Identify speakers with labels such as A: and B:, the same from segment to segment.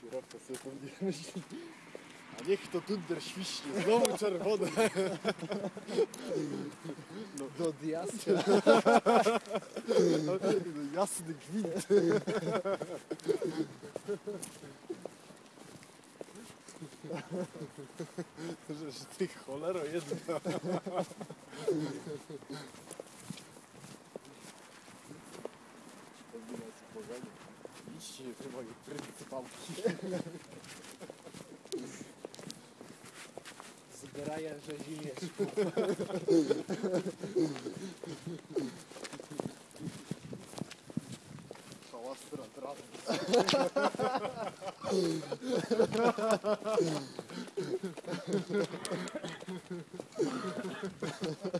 A: Kierowca sobie pewnie myśli. A niech to tunder świśnie, znowu czerwone.
B: Do diastra.
A: No, Jasny gwint. Że że ty cholero jedna.
B: Zgraja rzezimieszku.
A: Szałastra trawy. Ale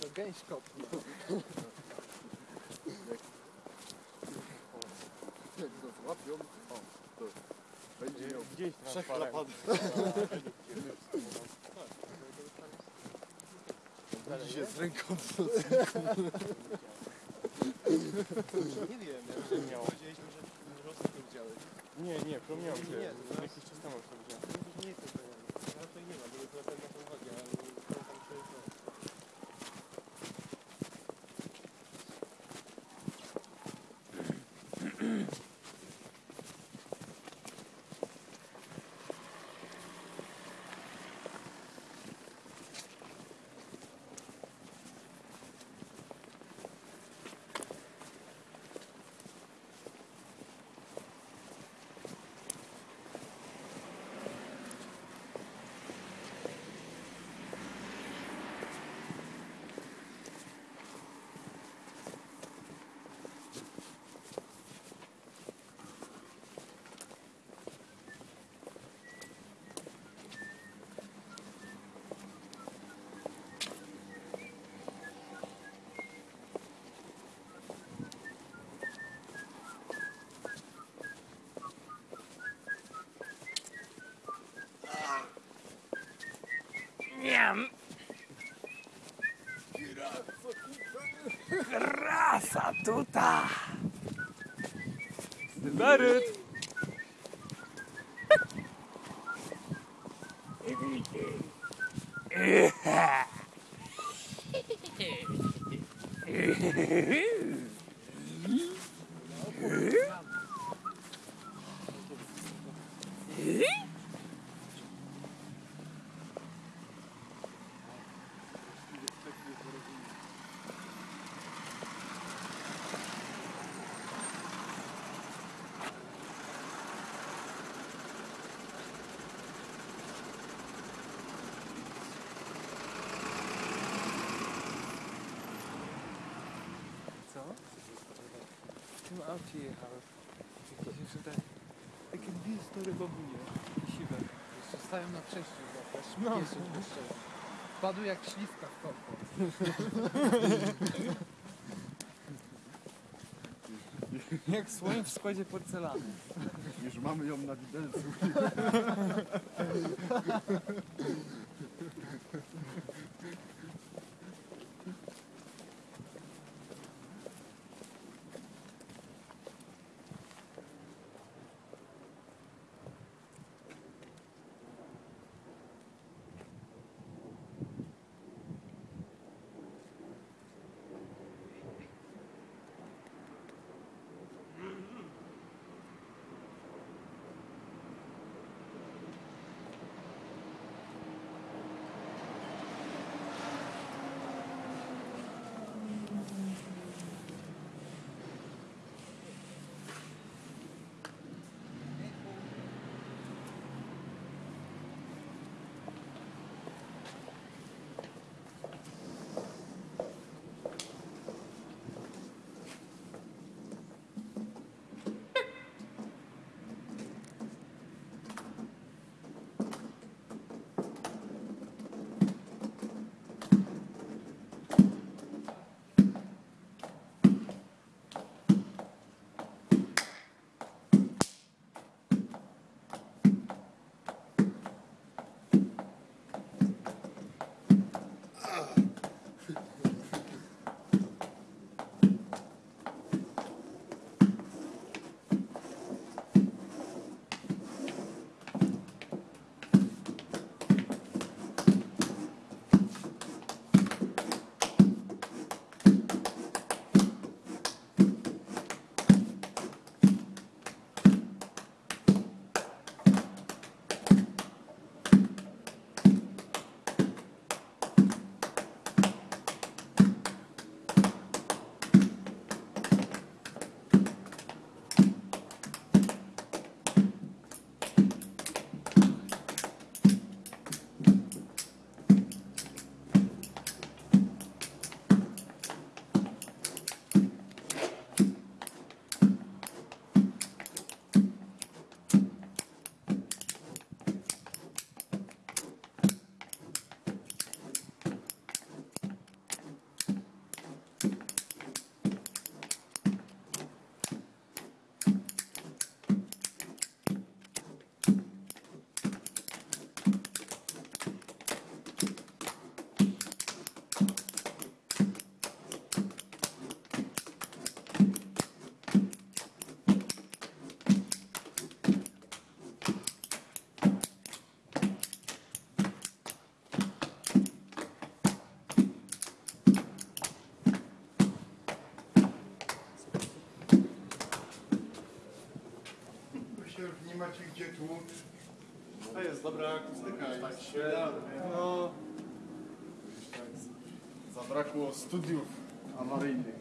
B: To gęś kopnął.
A: Jak go złapią, to będzie miał Gdzieś przechlapany. Będzie się z ręką
B: Nie wiem, Nie miał. powiedzieliśmy, że rosnę to widziałeś. Nie, nie, promieniał się. Jakiś czas temu to widziałem. Nie
C: am. Grasa tuta. Grasa tuta. Is dit daaruit?
B: No. Padły jak śliwka w kompot. jak słoń w składzie porcelany.
A: Już mamy ją na widelcu. się, nie macie gdzie tłuc. To jest dobra akustyka. Tak się
B: No.
A: Zabrakło studiów awaryjnych.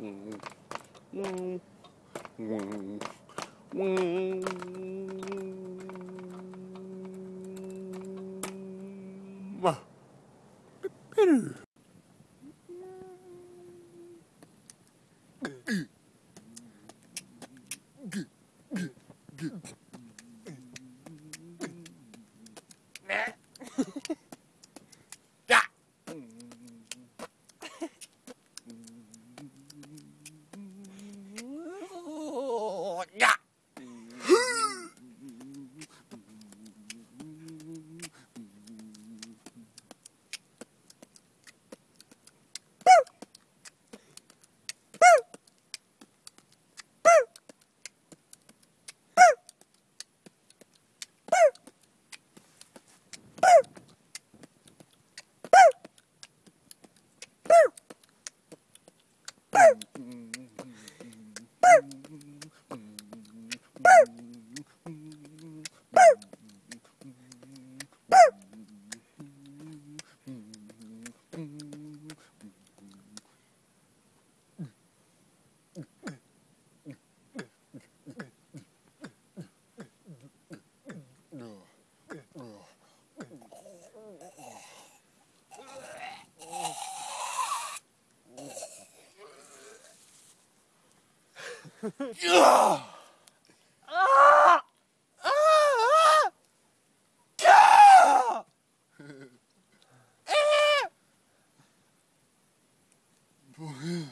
A: Mm-hmm. 뭐해?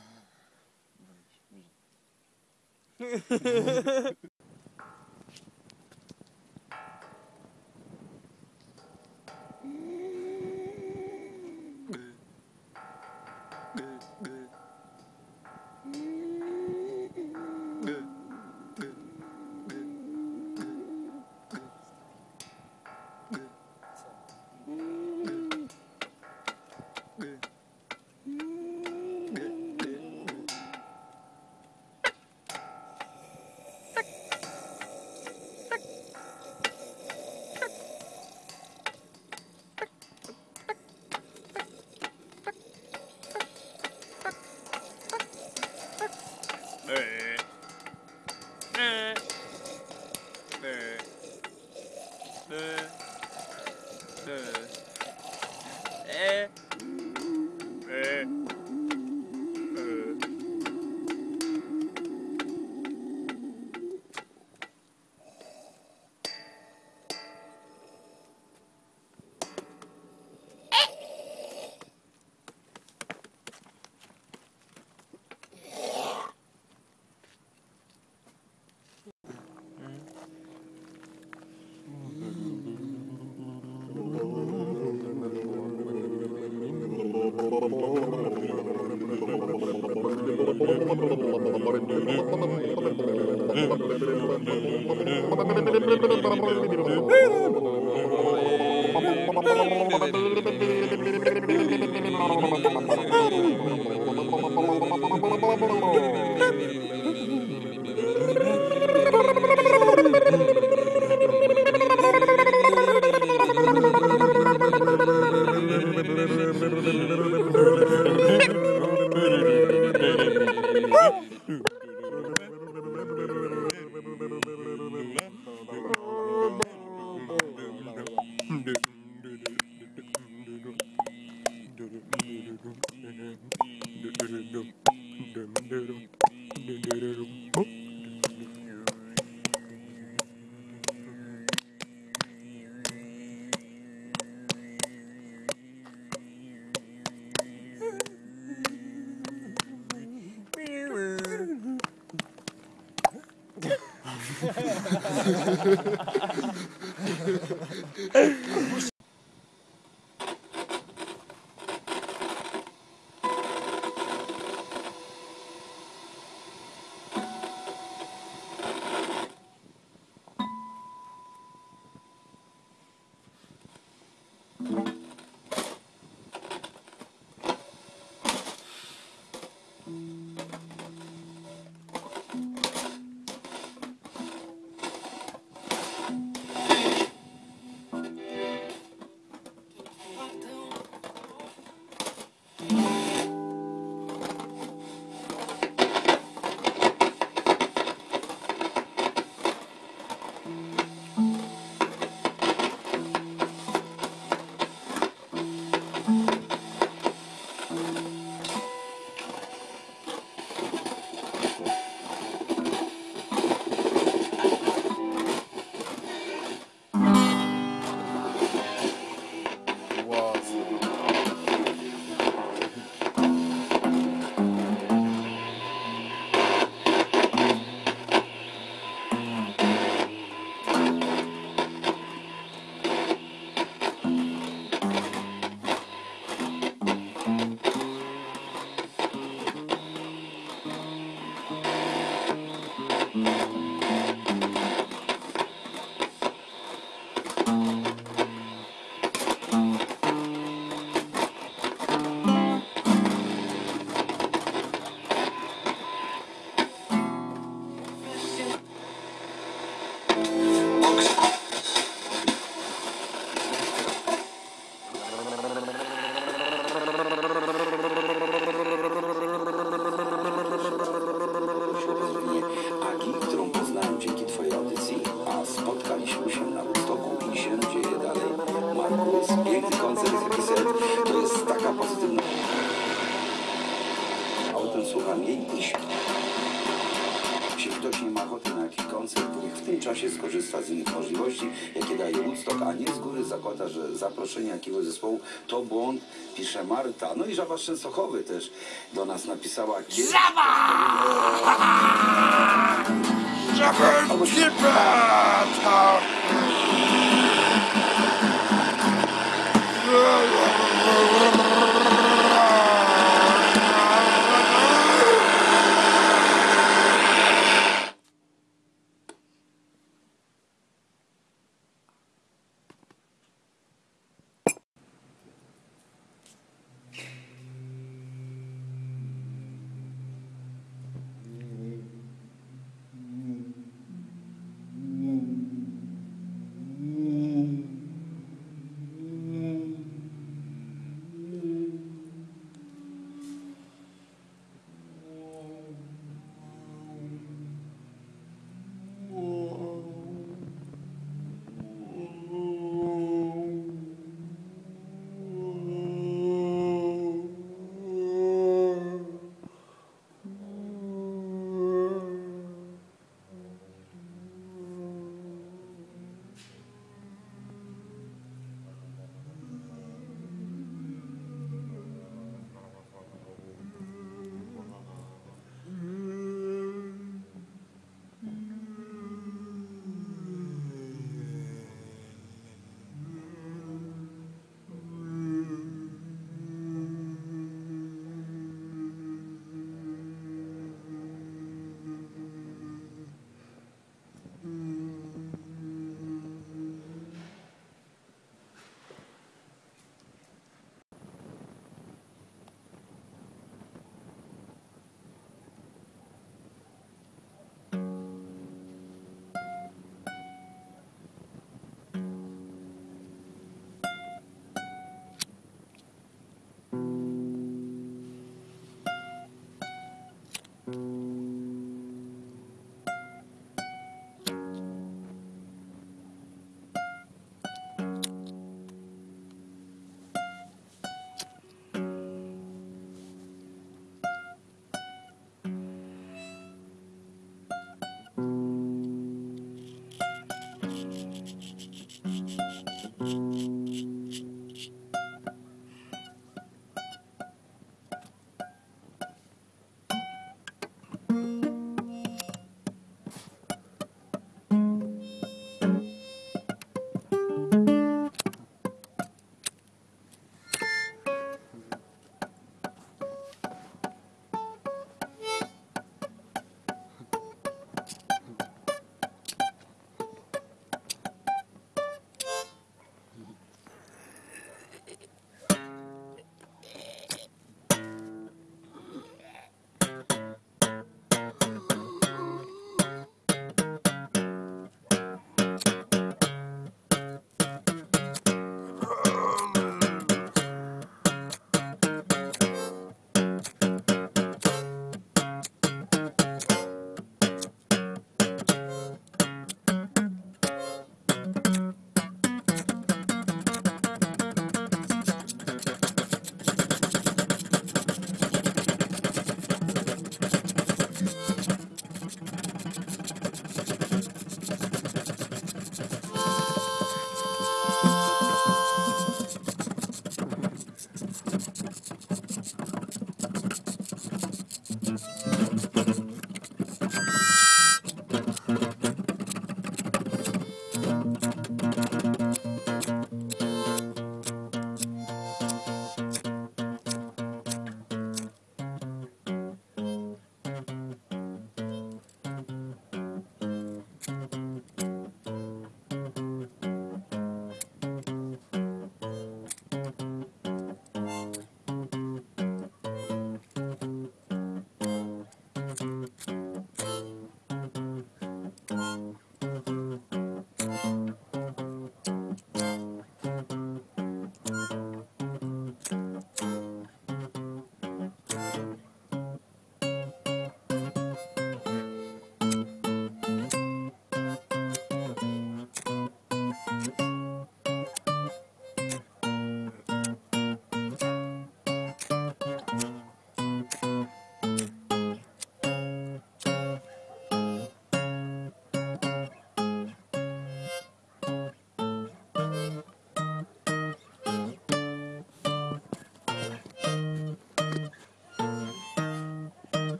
C: Oh, my God.
D: zaproszenia jakiegoś zespołu, to błąd, pisze Marta. No i Żaba z też do nas napisała. Żaba! Żaba! Żaba!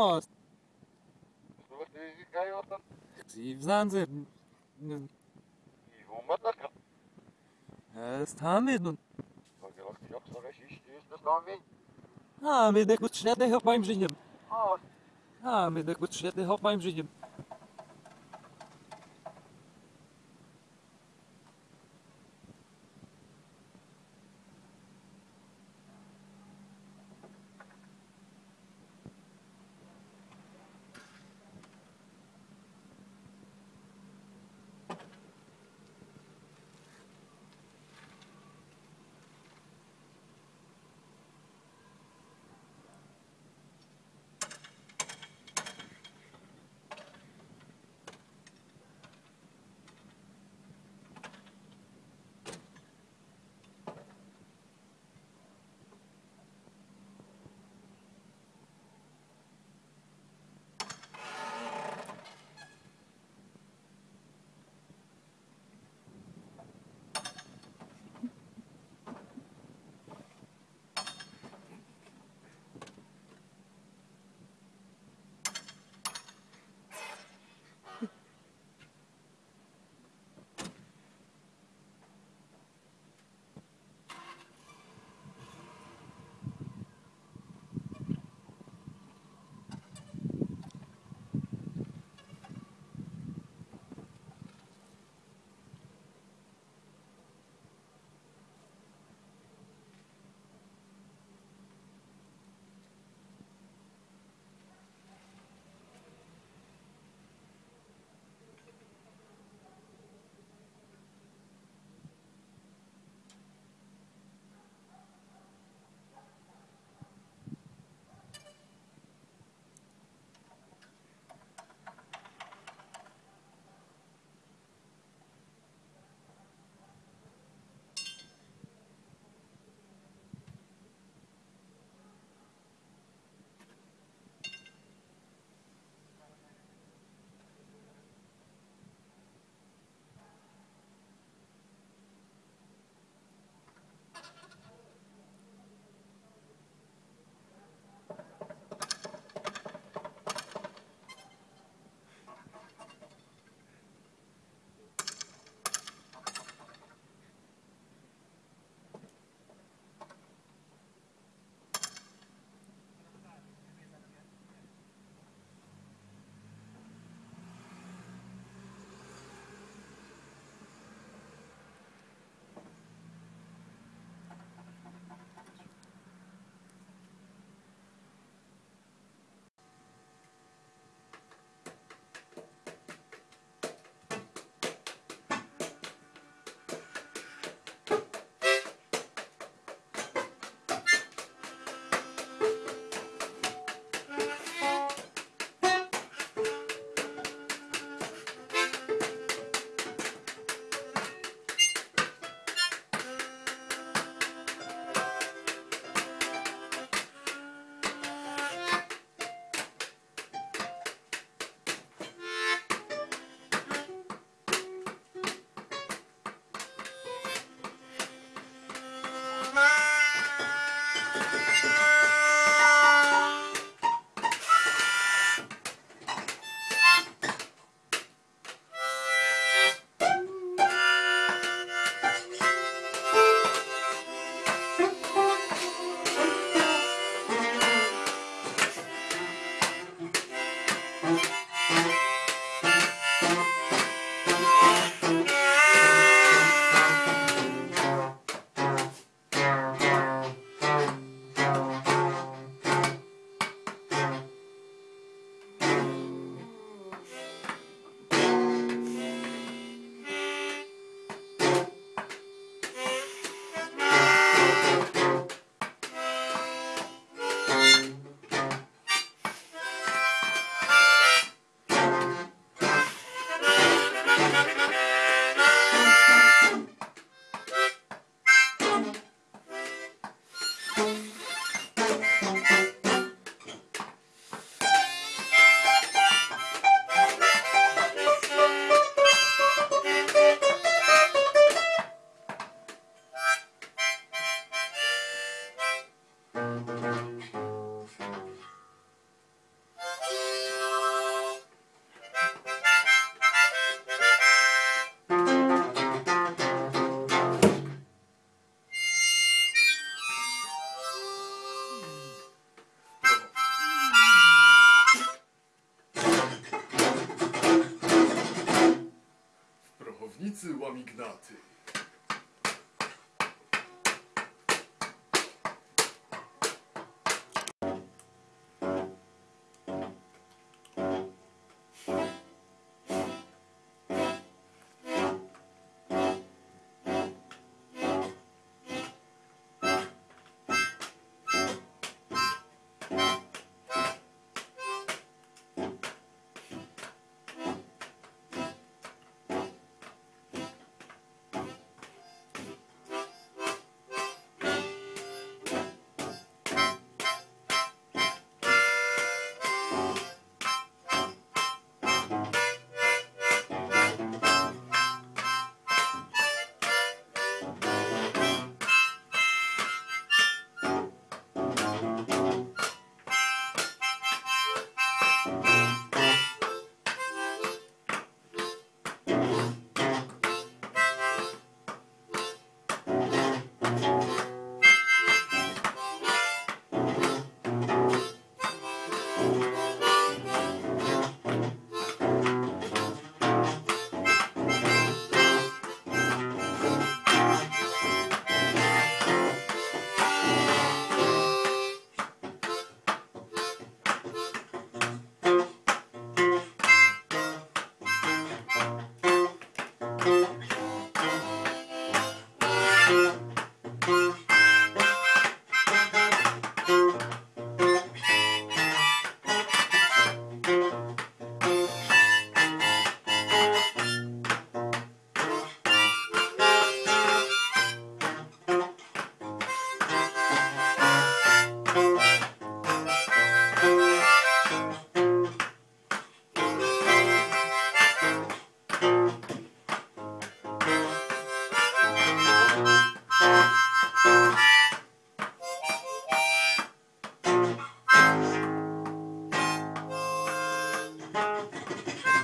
B: c'hoazh. Zivzan ze... Ivo Mataka. Ez tamet nun. Hagelak tiak sare shish tius da stamin. Ha, mit der gut schnette auf meinem Ha, mit der gut schnette auf meinem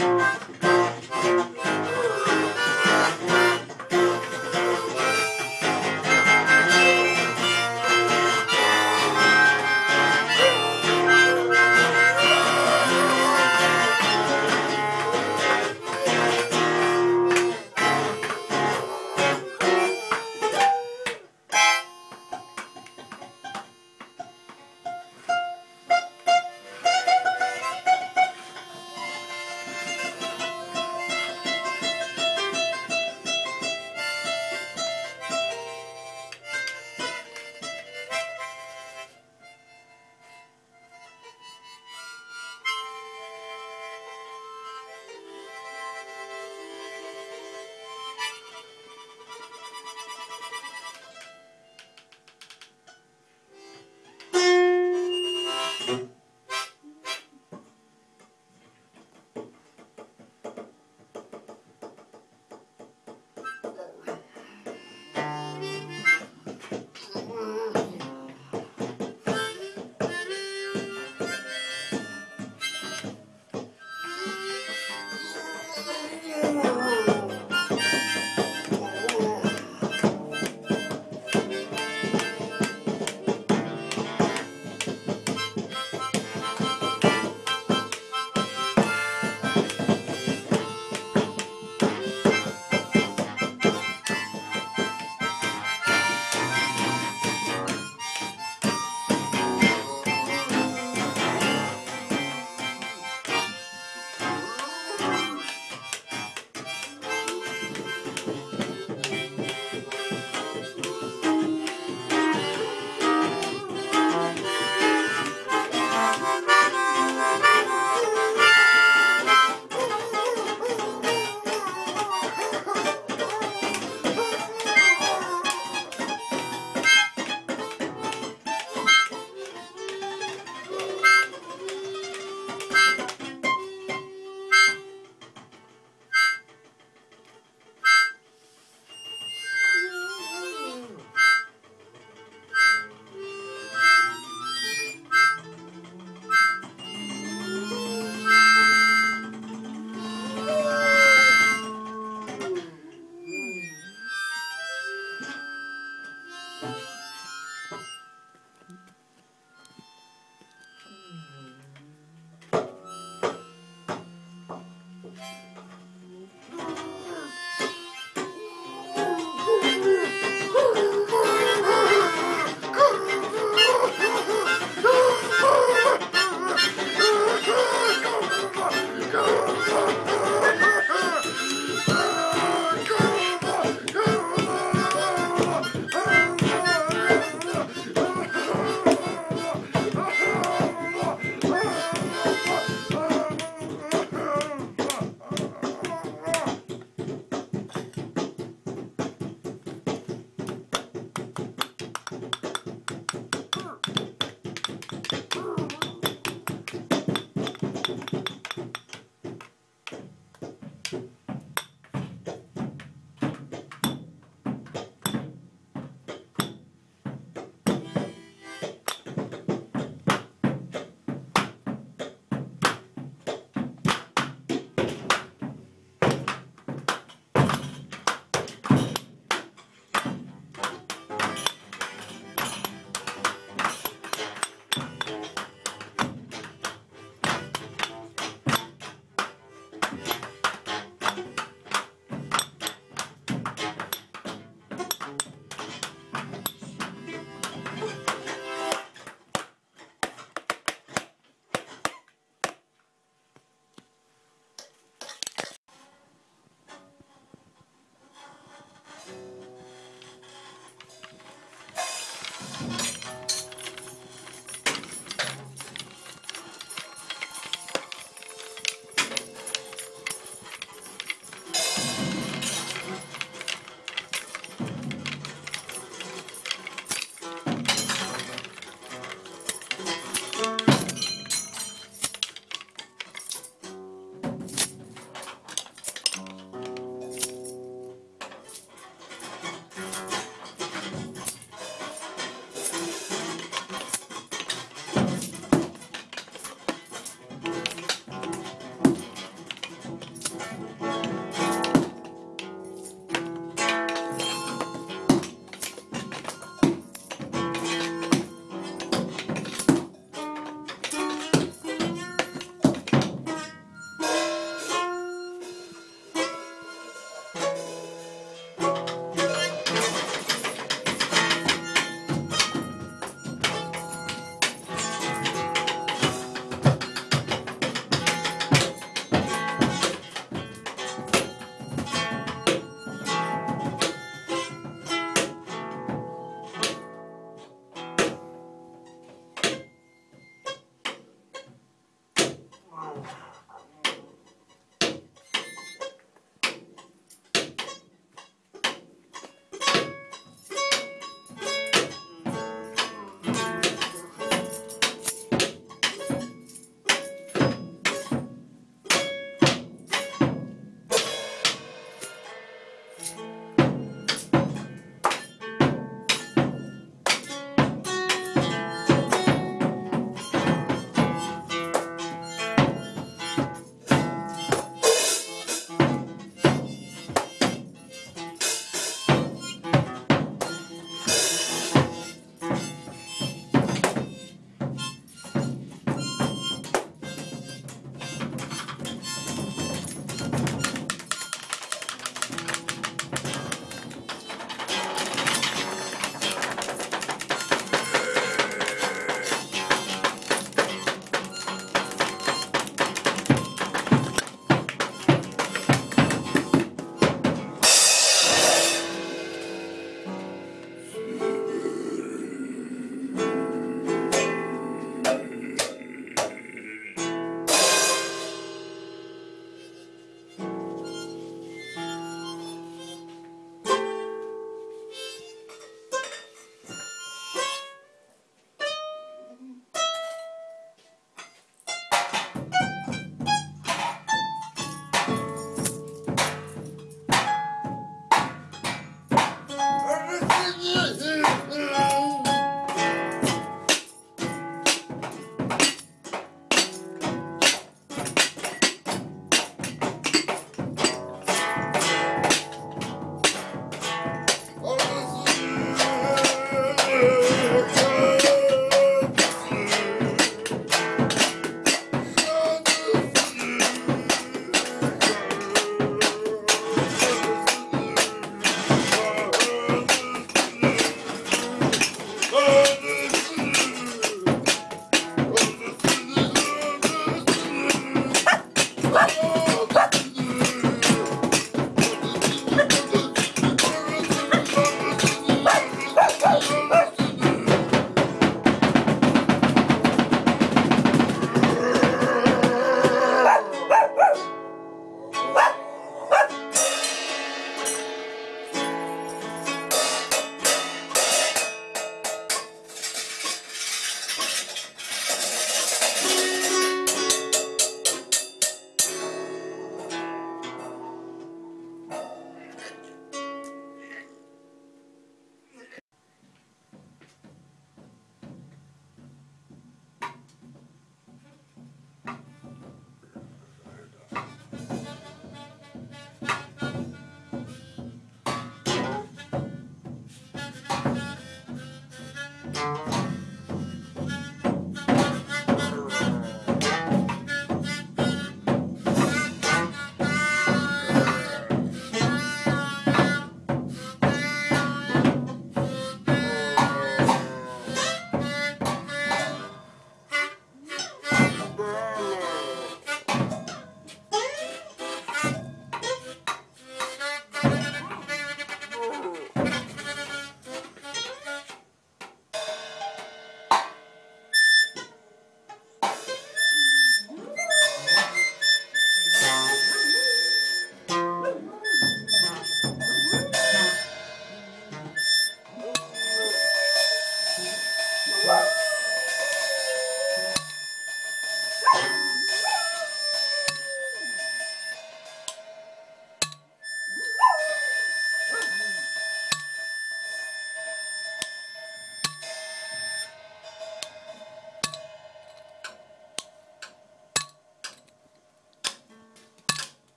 A: Música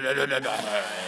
C: no, no, no, no, no.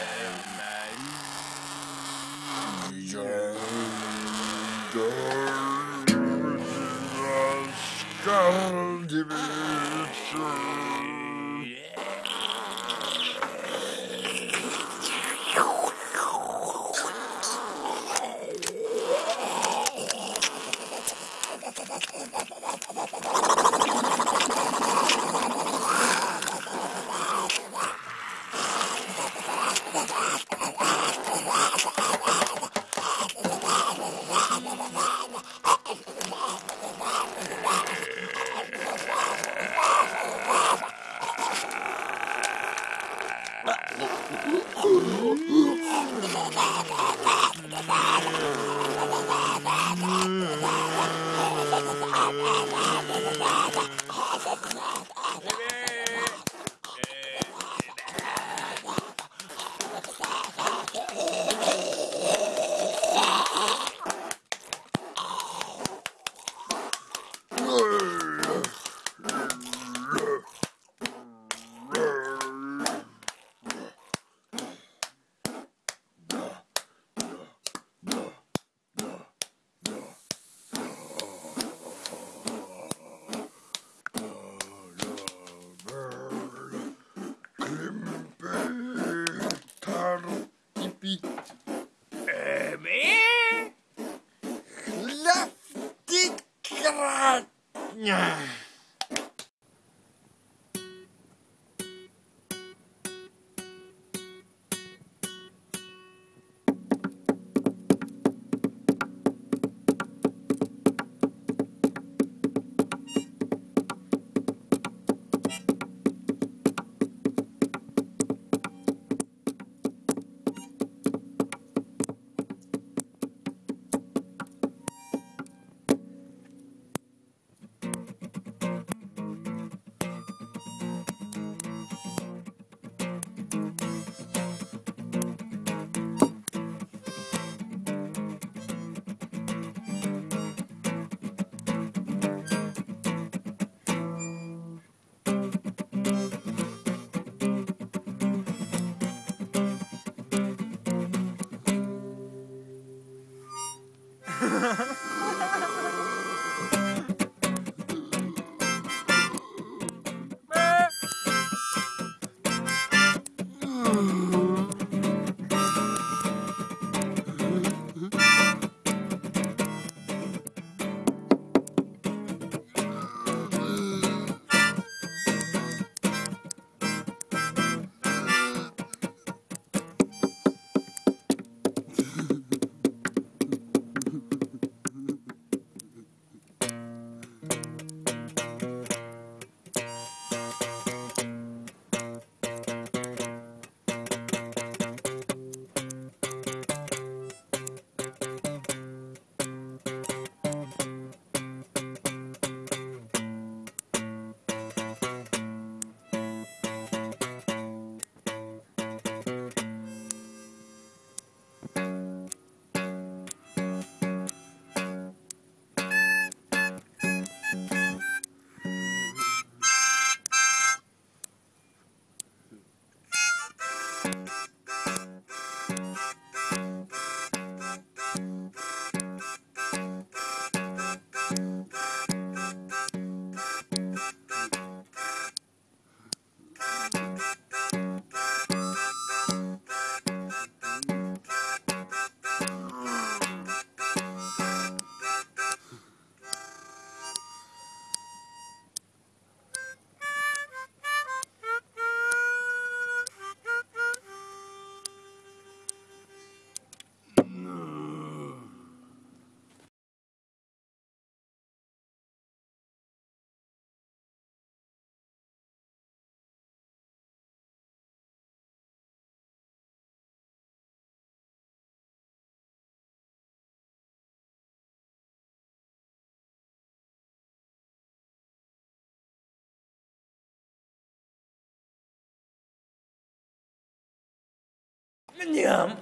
C: 那娘们